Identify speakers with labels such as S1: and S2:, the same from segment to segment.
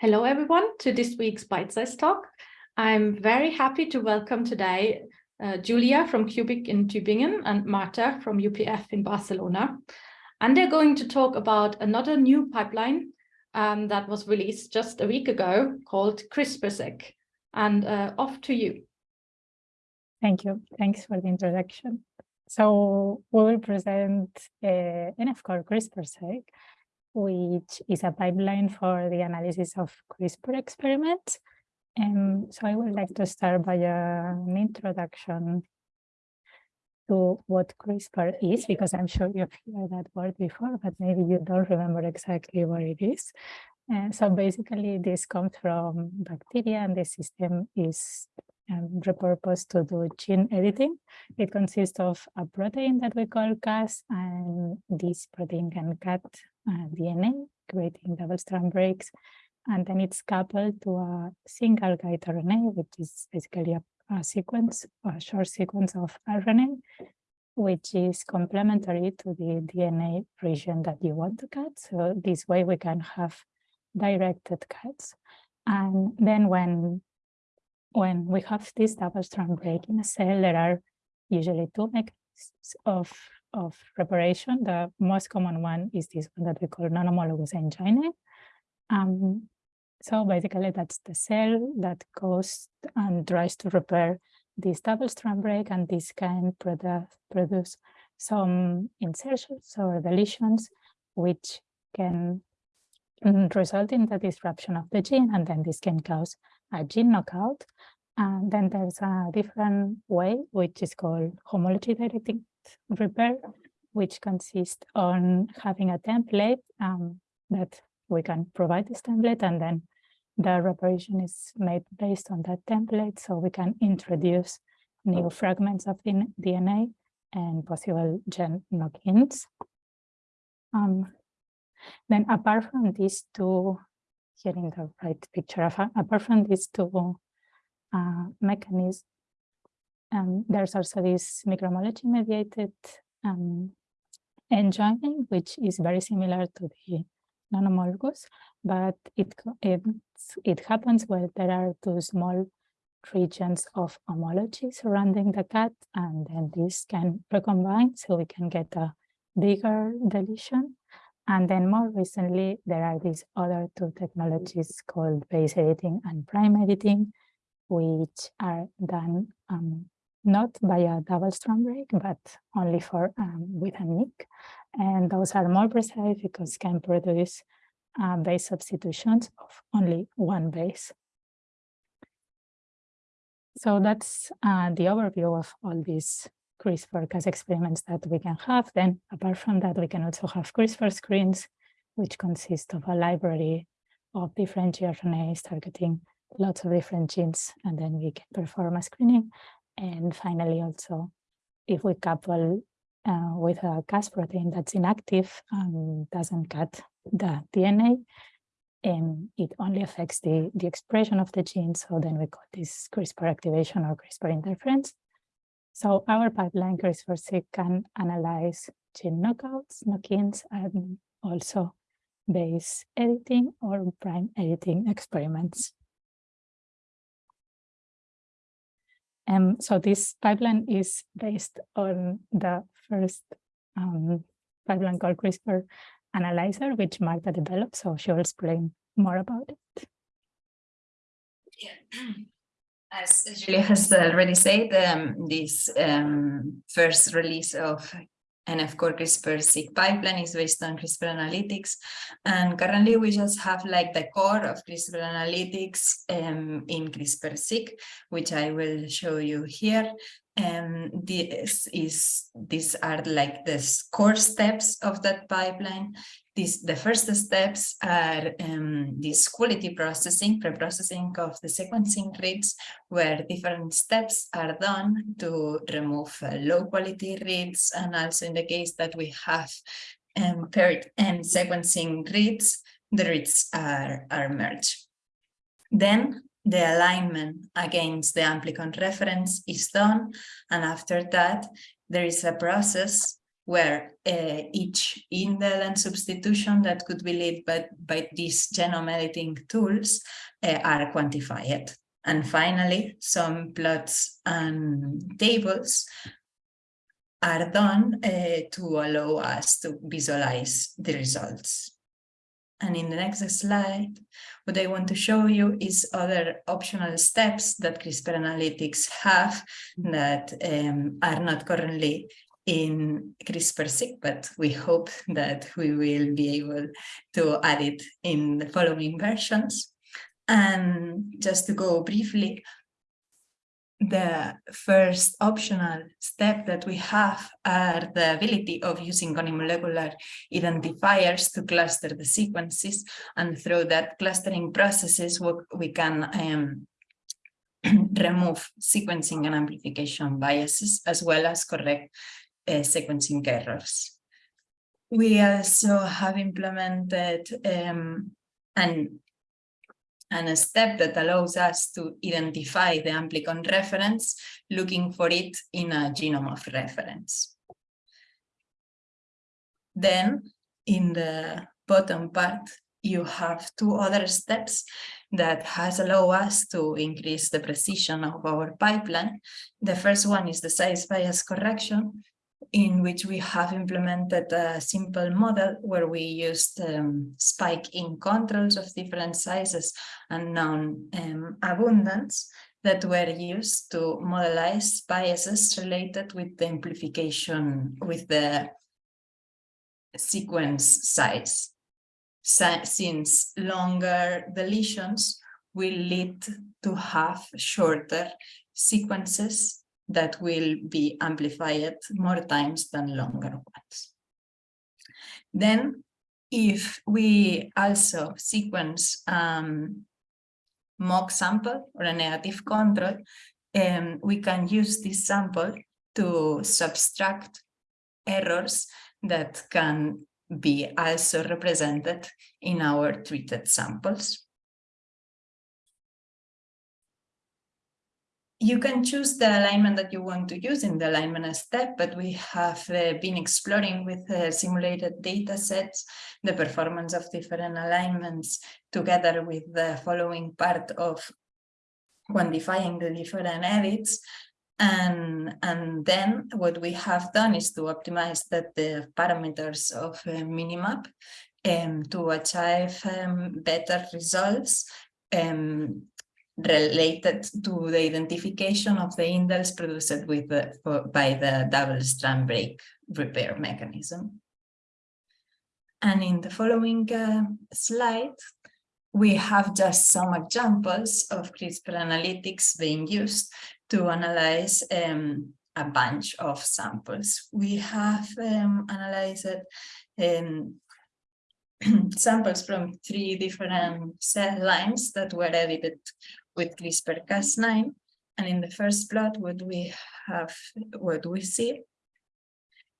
S1: Hello, everyone, to this week's Bytesize Talk. I'm very happy to welcome today uh, Julia from QBiC in Tübingen and Marta from UPF in Barcelona. And they're going to talk about another new pipeline um, that was released just a week ago called CRISPR-Seq. And uh, off to you.
S2: Thank you. Thanks for the introduction. So we will present uh, NF Core CRISPR-Seq, which is a pipeline for the analysis of CRISPR experiments. And so I would like to start by uh, an introduction to what CRISPR is, because I'm sure you've heard that word before, but maybe you don't remember exactly what it is. And so basically this comes from bacteria and the system is um, repurposed to do gene editing. It consists of a protein that we call Cas, and this protein can cut uh, Uh, DNA, creating double-strand breaks, and then it's coupled to a single guide RNA, which is basically a, a sequence, a short sequence of RNA, which is complementary to the DNA region that you want to cut. So this way we can have directed cuts. And then when, when we have this double strand break in a cell, there are usually two mechanisms of of preparation. The most common one is this one that we call non-homologous end-joining. Um, so basically that's the cell that goes and tries to repair this double strand break and this can produce, produce some insertions or deletions which can result in the disruption of the gene and then this can cause a gene knockout. And then there's a different way which is called homology directed repair, which consists on having a template um, that we can provide this template and then the reparation is made based on that template so we can introduce new fragments of DNA and possible gene knock-ins. Um, then apart from these two, here in the right picture, of apart from these two uh, mechanisms, um, there's also this microhomology mediated um, end joining, which is very similar to the non-homologous, but it, it, it happens where there are two small regions of homology surrounding the cut, and then this can recombine so we can get a bigger deletion. And then more recently, there are these other two technologies called base editing and prime editing, which are done um, not by a double strand break, but only for um, with a nick. And those are more precise because can produce uh, base substitutions of only one base. So that's uh, the overview of all these CRISPR-Cas experiments that we can have. Then apart from that, we can also have CRISPR screens, which consist of a library of different gRNAs targeting lots of different genes, and then we can perform a screening. And finally, also, if we couple uh, with a Cas protein that's inactive and doesn't cut the DNA, and it only affects the, the expression of the gene. So then we call this CRISPR activation or CRISPR interference. So our pipeline CRISPR-Seq can analyze gene knockouts, knock-ins, and also base editing or prime editing experiments. Um, so this pipeline is based on the first um, pipeline called CRISPR Analytics, which Marta developed. So she will explain more about it.
S3: Yeah. As Julia has already said, um, this um, first release of NF-core's CRISPR-Seq pipeline is based on CRISPR Analytics. And currently we just have like the core of CRISPR Analytics um, in CRISPR-Seq, which I will show you here. And this is these are like the core steps of that pipeline. The first steps are um, this quality processing, pre-processing of the sequencing reads, where different steps are done to remove uh, low quality reads, and also in the case that we have um, paired-end sequencing reads, the reads are, are merged. Then the alignment against the amplicon reference is done, and after that, there is a process where uh, each indel and substitution that could be led by, by these genome editing tools uh, are quantified. And finally, some plots and tables are done uh, to allow us to visualize the results. And in the next slide, what I want to show you is other optional steps that CRISPR analytics have that um, are not currently in CRISPR-Seq, but we hope that we will be able to add it in the following versions. And just to go briefly the first optional step that we have are the ability of using molecular identifiers to cluster the sequences and through that clustering processes we can um, remove sequencing and amplification biases as well as correct uh, sequencing errors. We also have implemented um, an and a step that allows us to identify the amplicon reference, looking for it in a genome of reference. Then in the bottom part, you have two other steps that has allowed us to increase the precision of our pipeline. The first one is the size bias correction, in which we have implemented a simple model where we used um, spike in controls of different sizes and known um, abundance that were used to modelize biases related with the amplification with the sequence size. since longer deletions will lead to have shorter sequences that will be amplified more times than longer ones. Then if we also sequence um, mock sample or a negative control, um, we can use this sample to subtract errors that can be also represented in our treated samples. You can choose the alignment that you want to use in the alignment step, but we have uh, been exploring with uh, simulated data sets the performance of different alignments together with the following part of quantifying the different edits. And, and then what we have done is to optimize that the parameters of uh, Minimap um, to achieve um, better results um, related to the identification of the indels produced with the, for, by the double strand break repair mechanism. And in the following uh, slide, we have just some examples of CRISPR analytics being used to analyze um, a bunch of samples. We have um, analyzed um, samples from three different cell lines that were edited with CRISPR-Cas9. And in the first plot, what we have, what we see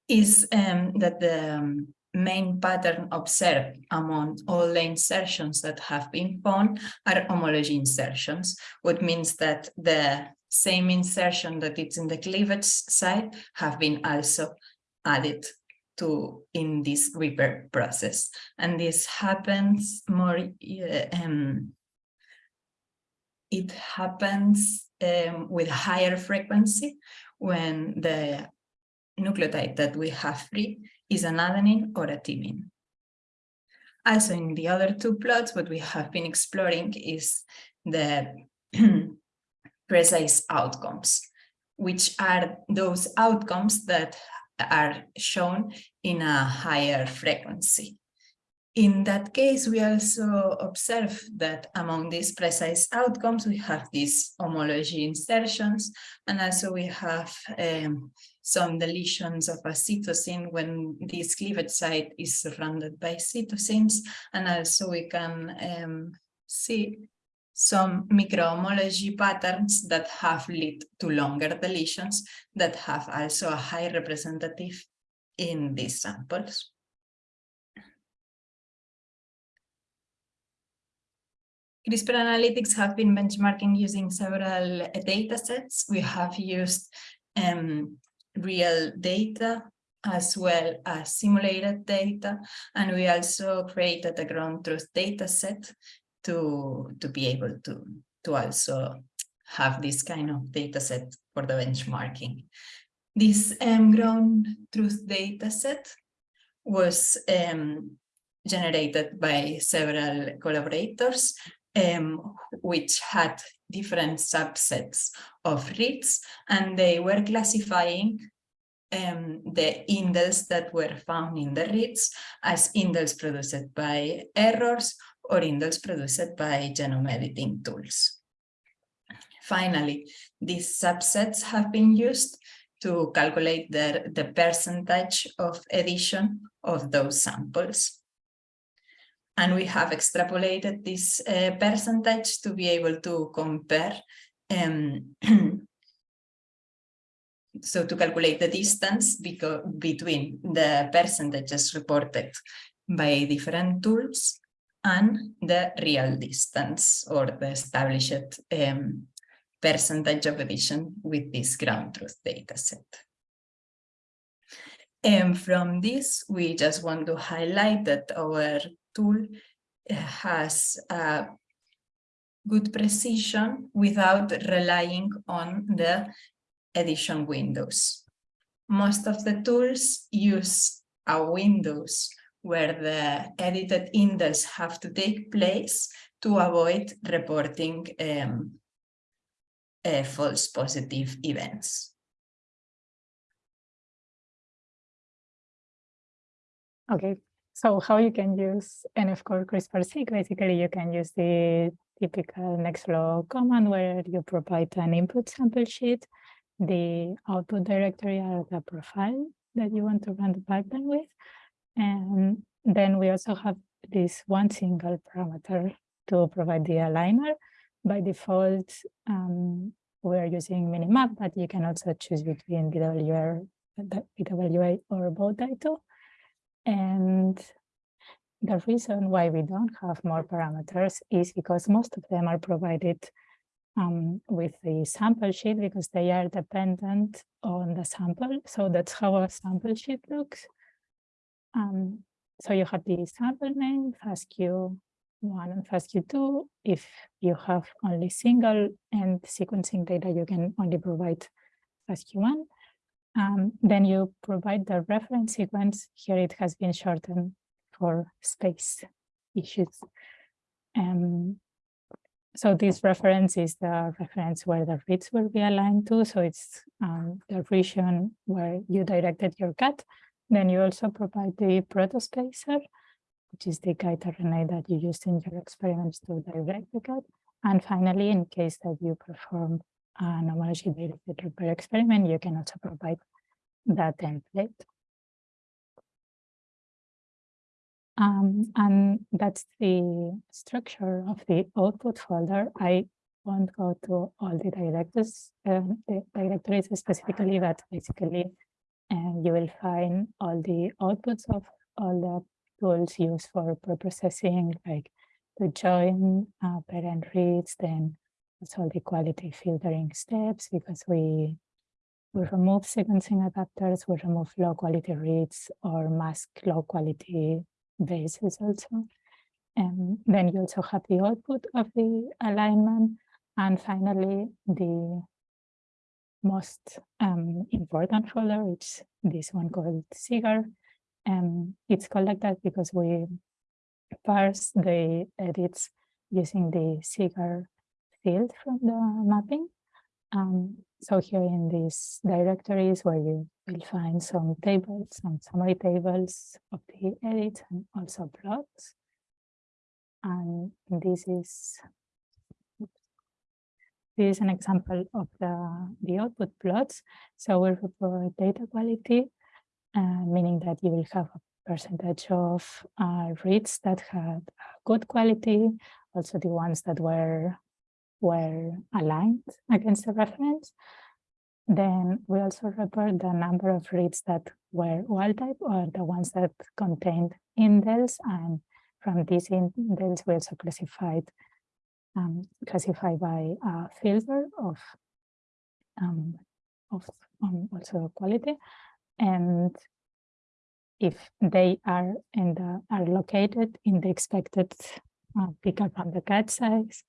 S3: is um, that the um, main pattern observed among all the insertions that have been found are homology insertions, what means that the same insertion that it's in the cleavage site have been also added to in this repair process. And this happens more um, it happens um, with higher frequency when the nucleotide that we have free is an adenine or a thymine. Also in the other two plots, what we have been exploring is the precise outcomes, which are those outcomes that are shown in a higher frequency. In that case, we also observe that among these precise outcomes, we have these homology insertions, and also we have um, some deletions of a cytosine when this cleavage site is surrounded by cytosines, and also we can um, see some microhomology patterns that have led to longer deletions that have also a high representative in these samples. CRISPR analytics have been benchmarking using several data sets. We have used um, real data as well as simulated data. And we also created a ground truth data set to, to be able to, to also have this kind of data set for the benchmarking. This um, ground truth data set was um, generated by several collaborators, um, which had different subsets of reads, and they were classifying um, the indels that were found in the reads as indels produced by errors or indels produced by genome editing tools. Finally, these subsets have been used to calculate the, the percentage of addition of those samples. And we have extrapolated this uh, percentage to be able to compare, um, so to calculate the distance between the percentages reported by different tools and the real distance or the established um, percentage of edition with this ground truth data set. And from this, we just want to highlight that our tool has a good precision without relying on the edition windows. Most of the tools use a windows where the edited indels have to take place to avoid reporting um, uh, false positive events.
S2: Okay, so how you can use NF-core CRISPR-seq? Basically, you can use the typical nextflow command where you provide an input sample sheet, the output directory or the profile that you want to run the pipeline with. And then we also have this one single parameter to provide the aligner. By default, um, we're using Minimap, but you can also choose between BWR, BWA or both Baudito. And the reason why we don't have more parameters is because most of them are provided um, with the sample sheet because they are dependent on the sample. So that's how a sample sheet looks. Um, so you have the sample name, FASTQ one and FASTQ2. If you have only single and sequencing data, you can only provide FASTQ1. Um, then you provide the reference sequence. Here it has been shortened for space issues. Um, so this reference is the reference where the reads will be aligned to. So it's um, the region where you directed your cut. Then you also provide the protospacer, which is the guide RNA that you used in your experiments to direct the cut. And finally, in case that you perform an homology directed repair experiment, you can also provide that template. Um, and that's the structure of the output folder. I won't go to all the directories, uh, the directories specifically, but basically and you will find all the outputs of all the tools used for preprocessing, like the join uh, parent reads, then also the quality filtering steps, because we we remove sequencing adapters, we remove low quality reads or mask low quality bases also. And then you also have the output of the alignment. And finally, the most um, important folder, which this one called CIGAR. And it's called like that because we parse the edits using the CIGAR field from the mapping. Um, so here in these directories where you will find some tables, some summary tables of the edits and also plots. And this is this is an example of the, the output plots. So we report data quality, uh, meaning that you will have a percentage of uh, reads that had good quality, also the ones that were were aligned against the reference. Then we also report the number of reads that were wild type or the ones that contained indels. And from these indels, we also classified um, classified by a filter of um, of um, also quality, and if they are in the are located in the expected uh, pickup on the cat size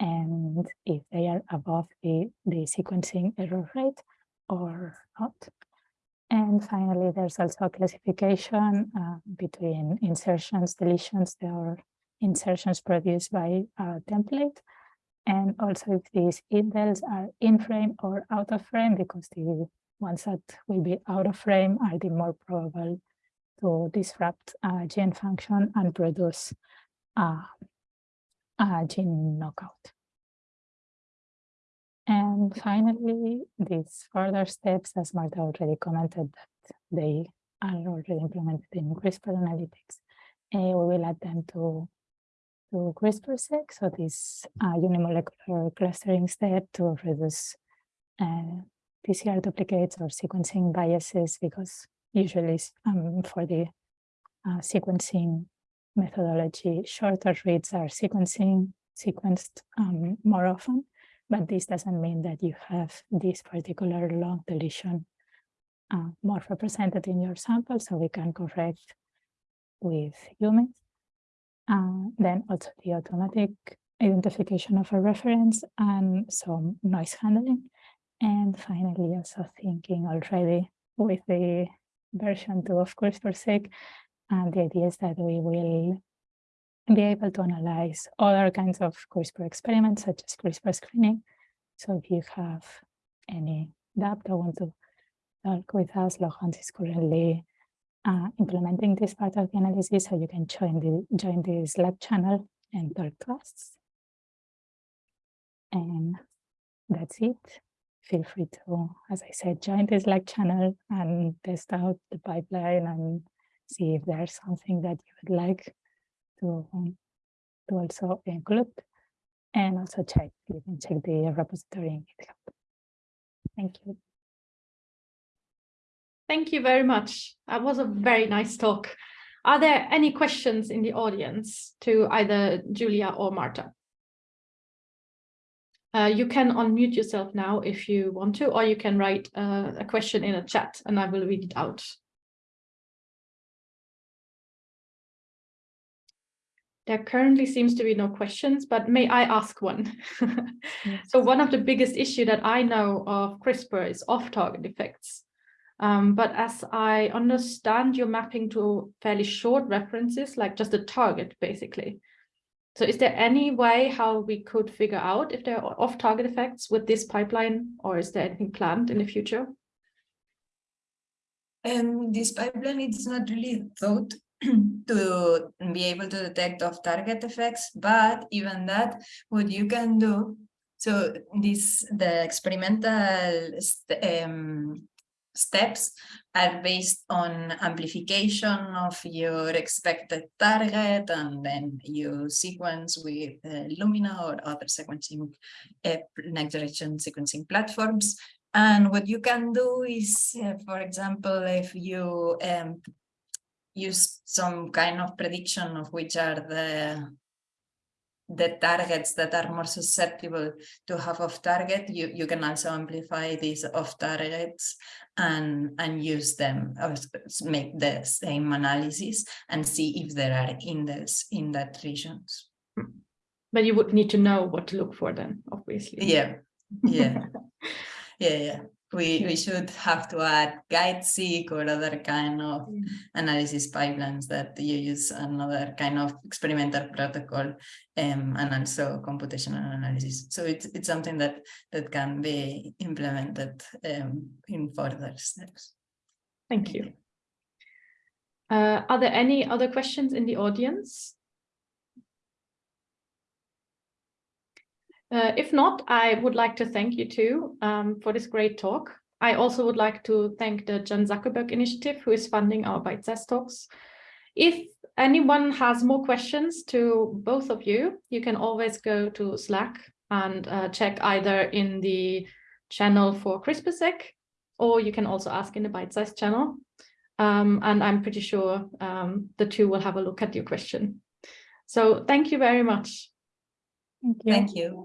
S2: and if they are above the, the sequencing error rate or not. And finally, there's also a classification uh, between insertions, deletions, are insertions produced by a template, and also if these indels are in frame or out of frame, because the ones that will be out of frame are the more probable to disrupt gene function and produce a, gene knockout. And finally, these further steps, as Marta already commented, that they are already implemented in CRISPR analytics. Uh, we will add them to, to CRISPR-Seq, so this uh, unimolecular clustering step to reduce uh, PCR duplicates or sequencing biases, because usually um, for the uh, sequencing methodology, shorter reads are sequencing sequenced um, more often but this doesn't mean that you have this particular long deletion uh, more represented in your sample, so we can correct with humans. Uh, then also the automatic identification of a reference and some noise handling. And finally, also thinking already with the version 2 of CRISPR-Seq, and the idea is that we will be able to analyze other kinds of CRISPR experiments, such as CRISPR screening. So if you have any doubt or want to talk with us, Laurent is currently uh, implementing this part of the analysis, so you can join the join the Slack channel and to us. And that's it. Feel free to, as I said, join the Slack channel and test out the pipeline and see if there's something that you would like to, um, to also include and also check, you can check the repository in GitHub. Thank you.
S1: Thank you very much. That was a very nice talk. Are there any questions in the audience to either Julia or Marta? Uh, you can unmute yourself now if you want to, or you can write uh, a question in a chat and I will read it out. There currently seems to be no questions, but may I ask one? yes. So one of the biggest issue that I know of CRISPR is off-target effects. Um, but as I understand, you're mapping to fairly short references, like just a target, basically. So is there any way how we could figure out if there are off-target effects with this pipeline, or is there anything planned in the future?
S3: Um, this pipeline is not really thought to be able to detect off-target effects, but even that, what you can do, so this the experimental um, steps are based on amplification of your expected target, and then you sequence with uh, Illumina or other sequencing uh, next generation sequencing platforms. And what you can do is, uh, for example, if you um, use some kind of prediction of which are the the targets that are more susceptible to have off target you you can also amplify these off targets and and use them or make the same analysis and see if there are in indels in that regions.
S1: But you would need to know what to look for then obviously.
S3: Yeah. Yeah. Yeah yeah we, we should have to add GuideSeq or other kind of mm. analysis pipelines that you use another kind of experimental protocol um, and also computational analysis. So it's, it's something that, that can be implemented um, in further steps.
S1: Thank you. Uh, are there any other questions in the audience? Uh, if not, I would like to thank you too um, for this great talk. I also would like to thank the Chan Zuckerberg Initiative, who is funding our Bytesize Talks. If anyone has more questions to both of you, you can always go to Slack and uh, check either in the channel for CRISPR-Seq, or you can also ask in the Bytesize channel. Um, and I'm pretty sure um, the two will have a look at your question. So thank you very much.
S2: Thank you.
S3: Thank you.